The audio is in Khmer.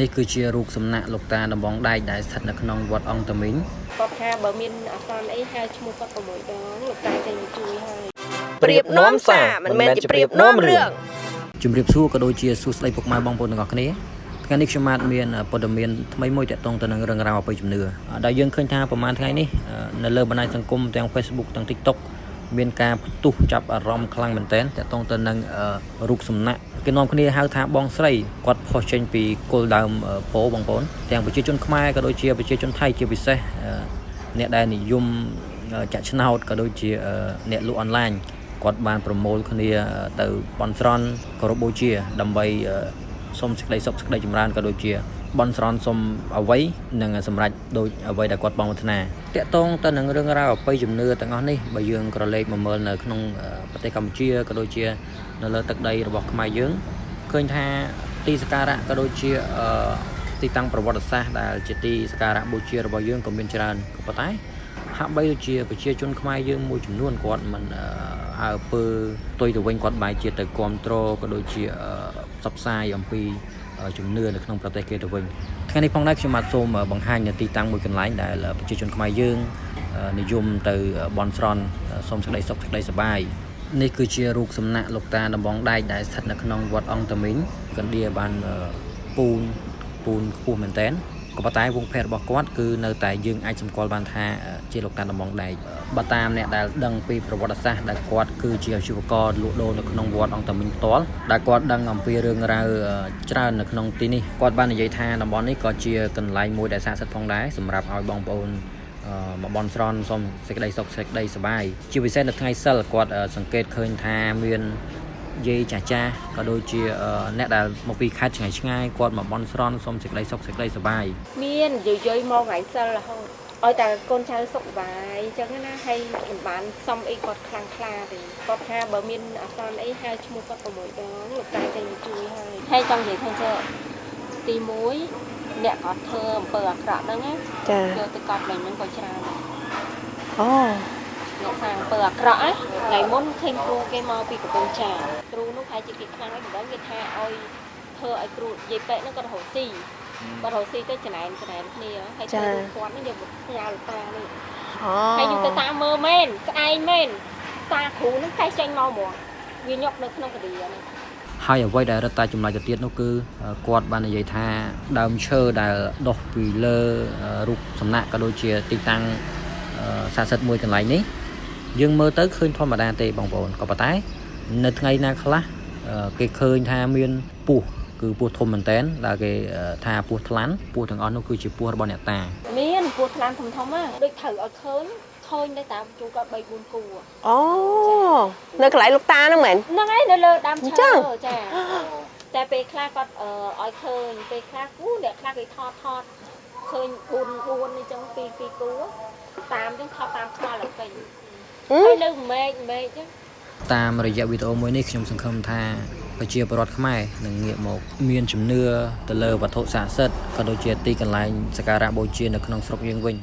នេះគឺជារូបសំណាក់លោកតាដំបងដែកដែលស្ថិតនៅក្នុងវត្តអង្គតមីងគាត់ថាបើមានអាសន្នអីហៅឈ្មោះគាត់6ដងលោកតាចេញមកជួយហើយប្រៀបនាំសារមិនមែនជាប្រៀបនាំរឿងជំរាបសួរក៏ដូចជាសួស្តីពុកម៉ែបងប្អូនទាំងអស់គ្នាថ្ងៃនេះខ្ញុំបាទមានព័ត៌មានថ្មីមួយទាក់ទងទៅនឹងរឿងរ៉ាវអបិយជំនឿដែលយើងឃើញថាប្រហែលថ្ងៃនេះនៅលើបណ្ដាញសង្គមទាំង Facebook ទាំង TikTok មានការផ្ទុះចាប់អារម្មណ៍ខ្លាំងមែនទែនទាក់ទងទៅនឹងរូបសំណាក់គេនាំគ្នាហៅថាបងស្រីគាត់ផុសចេញពីគល់ដើមពោបងប្អូនទាំងប្រជាជនខ្មែរក៏ដូចជាប្រជាជនថៃជាពិសេសអ្នកដែលនិយមចាក់ឆ្នោតក៏ដូចជាអ្នកលក់អនឡាញគាត់បានប្រមូលគ្នាទៅបន់ស្រន់គោរពបូជាដើម្បី សូមសេចក្តីសុខសេចក្តីចម្រើនក៏ដូចជាបន់ស្រន់សុំអ្វីនិងសម្រេចដូចអ្វីដែលគាត់បងប្រាថ្នាតកតងទៅនឹងរឿងរ៉ាវអបិយជំនឿទាំងអស់នេះបើយើងក្រឡេកមកមើលនៅក្នុងប្រទេសកម្ពុជាក៏ដូចជានៅលើទឹកដីរបស់ខ្មែរយើងឃើញថាទីសក្ការៈក៏ដូចជាទីតាំងប្រវត្តិសាស្ត្រដែលជាទីសក្ការៈបូជារបស់យើងក៏មានច្រើនក៏ប៉ុន្តែហាក់បីដូចជាប្រជាជនខ្មែរយើងមួយចំនួនគាត់មិនអើពើផ្ទុយទៅវិញគាត់បែរជាទៅគ្រប់គ្រងក៏ដូចជា ផ្សព្វផ្សាយអំពីជំនឿនៅក្នុងប្រទេសគេទៅវិញថ្ងៃនេះផងដែរខ្ញុំបាទសូមបង្ហាញនៅទីតាំងមួយកន្លែងដែលប្រជាជនខ្មែរយើងនិយមទៅបន់ស្រន់សូមសេចក្តីសុខសេចក្តីសប្បាយនេះគឺជារូបសំណាក់លោកតាដំបងដែកដែលស្ថិតនៅក្នុងវត្តអង្គតមីងកណ្ដៀបានពូនពូនខ្ពស់មែនតើ ក៏ប៉ុន្តែវងភេទរបស់គាត់គឺនៅតែយើងអាចសម្គាល់បានថាជាលោកតាដំបងដែកបើតាមអ្នកដែលដឹងពីប្រវត្តិសាស្ត្រដែលគាត់គឺជាអាជីវករលក់ដូរនៅក្នុងវត្តអង្គតាមីងផ្ទាល់ដែលគាត់ដឹងអំពីរឿងរ៉ាវច្រើននៅក្នុងទីនេះគាត់បាននិយាយថាតំបន់នេះក៏ជាកន្លែងមួយដែលស័ក្តិសិទ្ធិផងដែរសម្រាប់ឲ្យបងប្អូនមកបន់ស្រន់សូមសេចក្តីសុខសេចក្តីសប្បាយជាពិសេសនៅថ្ងៃសិលគាត់សង្កេតឃើញថាមាន យាយចាស់ចាស់ក៏ដូចជាអ្នកដែលមកពីខេត្តឆ្ងាយឆ្ងាយគាត់មកបន់ស្រន់សុំសេចក្តីសុខសេចក្តីសប្បាយមានយាយយាយមកថ្ងៃសិលរហូតឲ្យតែកូនចៅសុខសប្បាយអញ្ចឹងណាហើយមិនបានសុំអីគាត់ខ្លាំងខ្លាទេគាត់ថាបើមានអាសន្នអីហៅឈ្មោះគាត់6ដងលោកតាចេញមកជួយហើយហើយចង់និយាយថាចុះទី1អ្នកគាត់ធ្វើអំពើអាក្រក់ហ្នឹងណាចាយកទៅកប់លេងហ្នឹងក៏ច្រើនដែរអូអ្នក សាងអំពើអាក្រក់ណាថ្ងៃមុនឃើញគ្រូគេមកពីកំពង់ចាមគ្រូនោះប្រហែលជាគេខ្លាំងហើយមិនដឹងគេថាឲ្យធ្វើឲ្យគ្រូយាយប៉ែកហ្នឹងគាត់រកស៊ីគាត់រកស៊ីទៅចំណែនចំណែនគ្នាហើយទៅគាត់នេះយកផ្ញើលោកតានេះអូហើយខ្ញុំទៅតាមមើលមែនស្អែកមែនតាគ្រូហ្នឹងតែចេញមកហ្មងវាញុកនៅក្នុងកឌីនេះហើយអ្វីដែលរឹតតែចម្លែកទៅទៀតនោះគឺគាត់បាននិយាយថាដើមឈើដែលដុះពីលើរូបសំណាក់ក៏ដូចជាទីតាំងស័ក្តិសិទ្ធិមួយកន្លែងនេះ យើងមើលទៅឃើញធម្មតាទេបងប្អូនក៏ប៉ុន្តែ នៅថ្ងៃណាខ្លះគេឃើញថាមានពស់គឺពស់ធំមែនតែនដែលគេថាពស់ថ្លាន់ពស់ទាំងអស់នោះគឺជាពស់របស់អ្នកតា មានពស់ថ្លាន់ធំធំហ្នឹងដូចត្រូវឲ្យឃើញឃើញទៅតាមជួគាត់3 4គូអូនៅកន្លែងលោកតាហ្នឹងមែនហ្នឹងហើយនៅលើដើមអញ្ឈើចឹងចាតែពេលខ្លះគាត់អឺឲ្យឃើញពេលខ្លះគូអ្នកខ្លះគេថតថតឃើញ4 4អញ្ចឹងពីពីគូតាមអញ្ចឹងថតតាមខ្មៅឡើងពេញ ហឹហើយមនៅមេឃមេឃអញ្ចឹងតាមរយៈវីដេអូមួយនេះខ្ញុំសង្ឃឹមថាប្រជាពលរដ្ឋខ្មែរនឹងងាកមក មានជំនឿទៅលើវត្ថុស័ក្តិសិទ្ធិក៏ដូចជាទីកន្លែងសក្ការៈបូជានៅក្នុងស្រុកយើងវិញ